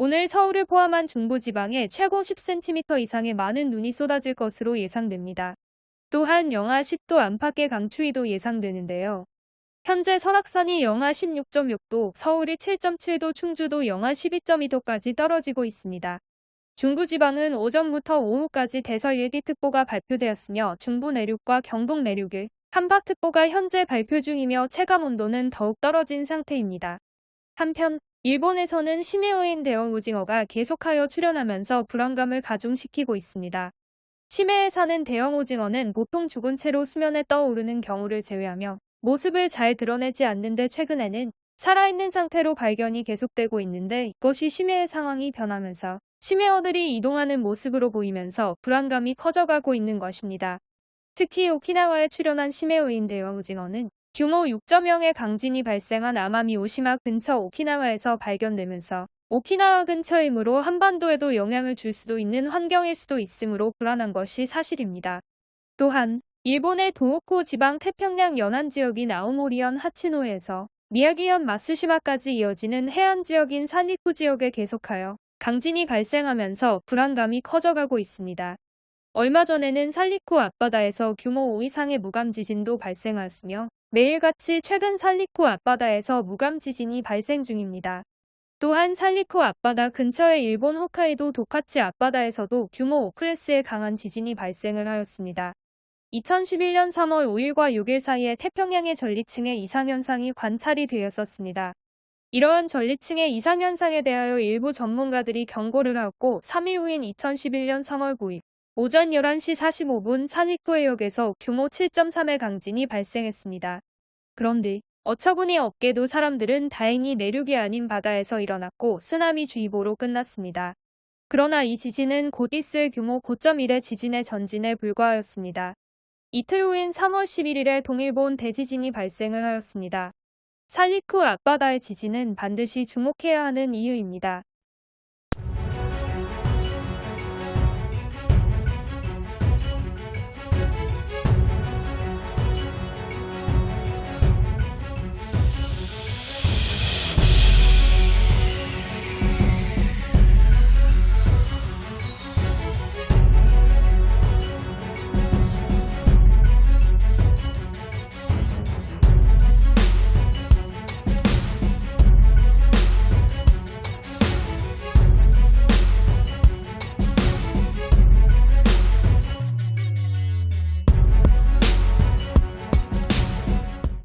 오늘 서울을 포함한 중부지방에 최고 10cm 이상의 많은 눈이 쏟아질 것으로 예상됩니다. 또한 영하 10도 안팎의 강추위도 예상되는데요. 현재 설악산이 영하 16.6도, 서울이 7.7도, 충주도 영하 12.2도까지 떨어지고 있습니다. 중부지방은 오전부터 오후까지 대설 예기특보가 발표되었으며 중부 내륙과 경북 내륙에 한파특보가 현재 발표 중이며 체감온도는 더욱 떨어진 상태입니다. 한편 일본에서는 심해어인 대형 오징어가 계속하여 출현하면서 불안감을 가중시키고 있습니다. 심해에 사는 대형 오징어는 보통 죽은 채로 수면에 떠오르는 경우를 제외하며 모습을 잘 드러내지 않는데 최근에는 살아있는 상태로 발견이 계속되고 있는데 이것이 심해의 상황이 변하면서 심해어들이 이동하는 모습으로 보이면서 불안감이 커져가고 있는 것입니다. 특히 오키나와에 출현한 심해어인 대형 오징어는 규모 6.0의 강진이 발생한 아마미 오시마 근처 오키나와에서 발견되면서 오키나와 근처이므로 한반도에도 영향을 줄 수도 있는 환경일 수도 있으므로 불안한 것이 사실입니다. 또한 일본의 도호코 지방 태평양 연안 지역인 아오모리현 하치노에서 미야기현 마스시마까지 이어지는 해안 지역인 산리쿠 지역에 계속하여 강진이 발생하면서 불안감이 커져가고 있습니다. 얼마 전에는 살리쿠 앞바다에서 규모 5 이상의 무감 지진도 발생하였으며 매일같이 최근 살리쿠 앞바다에서 무감 지진이 발생 중입니다. 또한 살리쿠 앞바다 근처의 일본 홋카이도 도카치 앞바다에서도 규모 5클래스의 강한 지진이 발생을 하였습니다. 2011년 3월 5일과 6일 사이에 태평양의 전리층의 이상현상이 관찰이 되었었습니다. 이러한 전리층의 이상현상에 대하여 일부 전문가들이 경고를 하였고 3일 후인 2011년 3월 9일 오전 11시 45분 산익구해역에서 규모 7.3의 강진이 발생했습니다. 그런데 어처구니 없게도 사람들은 다행히 내륙이 아닌 바다에서 일어났고 쓰나미 주의보로 끝났습니다. 그러나 이 지진은 곧 있을 규모 9.1의 지진의 전진에 불과하였습니다. 이틀 후인 3월 11일에 동일본 대지진이 발생을 하였습니다. 살리쿠 앞바다의 지진은 반드시 주목해야 하는 이유입니다.